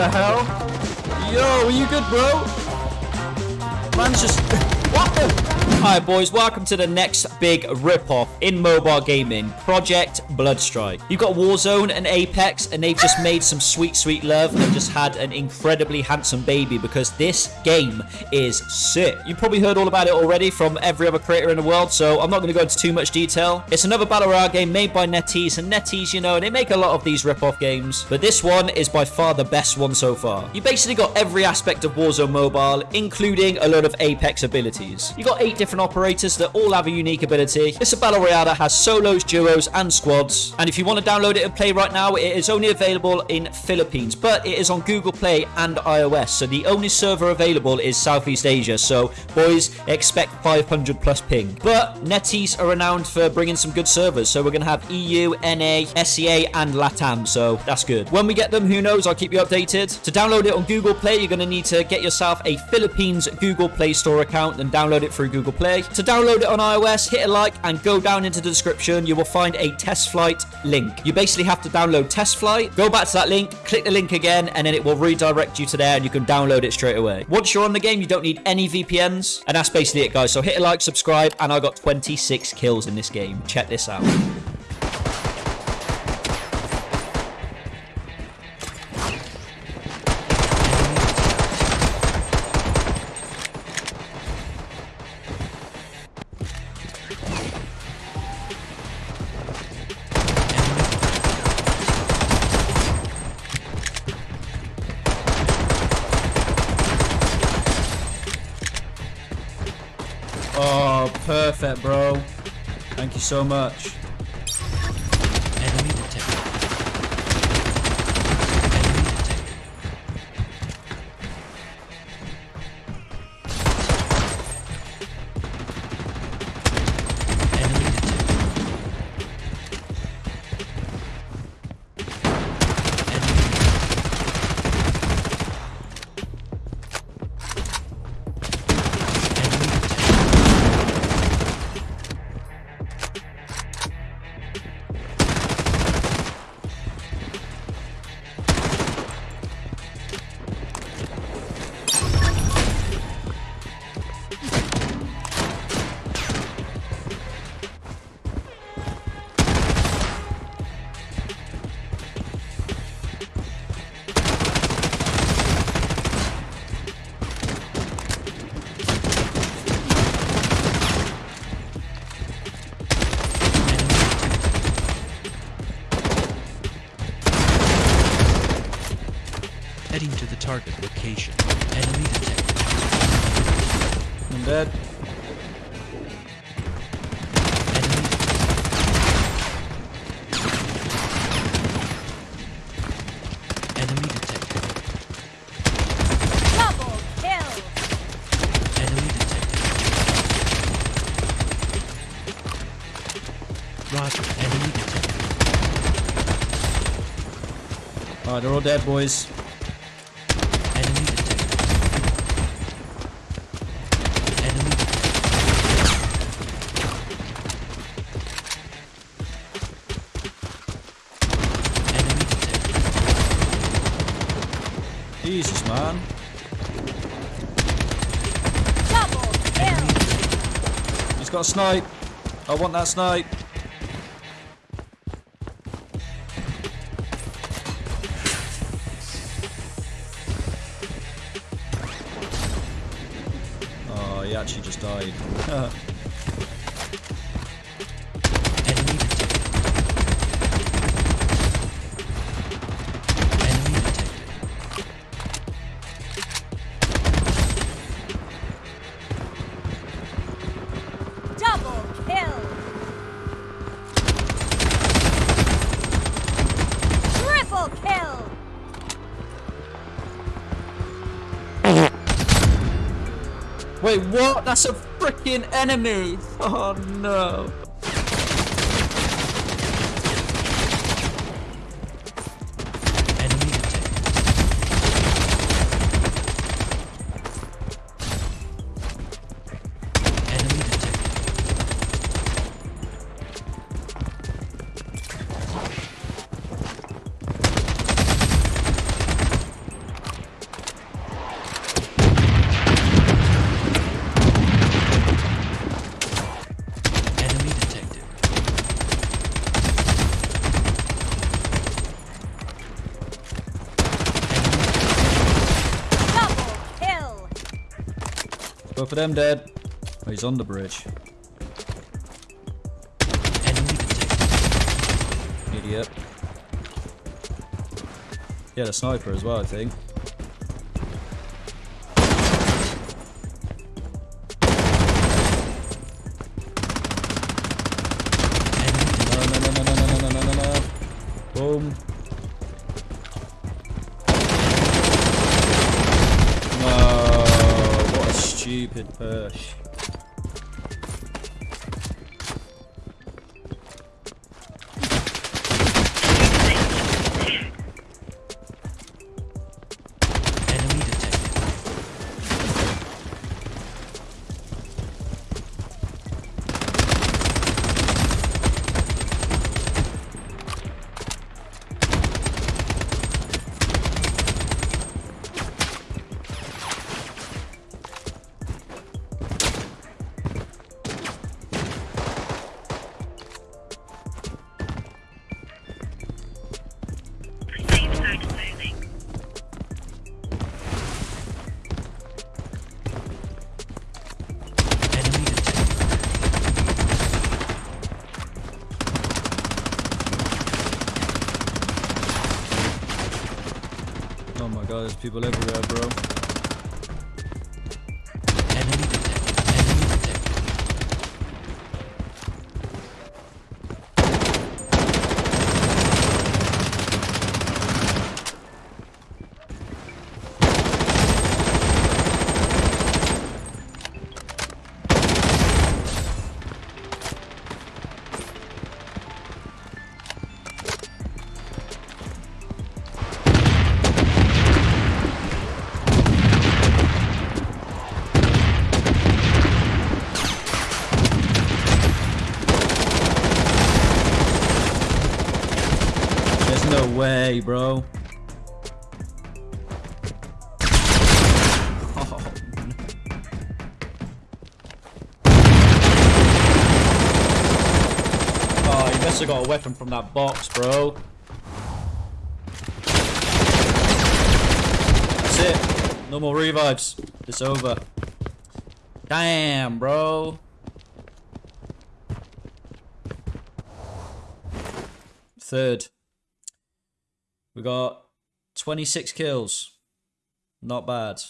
the hell? Yo, are you good, bro? Man's just... what the... Alright boys, welcome to the next big rip-off in mobile gaming, Project Bloodstrike. You've got Warzone and Apex, and they've just made some sweet, sweet love and just had an incredibly handsome baby because this game is sick. You've probably heard all about it already from every other creator in the world, so I'm not going to go into too much detail. It's another Battle Royale game made by NetEase, and NetEase, you know, they make a lot of these rip-off games, but this one is by far the best one so far. You basically got every aspect of Warzone Mobile, including a lot of Apex abilities. You got eight different operators that all have a unique ability. It's a battle royale that has solos, duos, and squads. And if you want to download it and play right now, it is only available in Philippines, but it is on Google Play and iOS. So the only server available is Southeast Asia. So boys, expect 500 plus ping. But NetEase are renowned for bringing some good servers. So we're going to have EU, NA, SEA, and LATAM. So that's good. When we get them, who knows? I'll keep you updated. To download it on Google Play, you're going to need to get yourself a Philippines Google Play Store account and download it through Google Play. Play. To download it on iOS, hit a like and go down into the description. You will find a TestFlight link. You basically have to download TestFlight, go back to that link, click the link again, and then it will redirect you to there and you can download it straight away. Once you're on the game, you don't need any VPNs. And that's basically it, guys. So hit a like, subscribe, and I got 26 kills in this game. Check this out. Perfect, bro. Thank you so much. Location. Enemy detected. I'm dead. Enemy Enemy detected. Double kill! Enemy detected. Roger. Enemy detected. Alright, they're all dead, boys. Enemy detected. Enemy detected. Enemy detected. Jesus, man. Double kill! He's got a snipe. I want that snipe. Oh, he actually just died. Wait, what? That's a freaking enemy. Oh, no. Both of them dead. Oh, he's on the bridge. Idiot. Yeah, the sniper as well, I think. No, no, no, no, no, no, no, no, no, no. Boom. good push. God, there's people everywhere, bro. Way, bro. Oh, you must have got a weapon from that box, bro. That's it. No more revives. It's over. Damn, bro. Third. We got 26 kills. Not bad.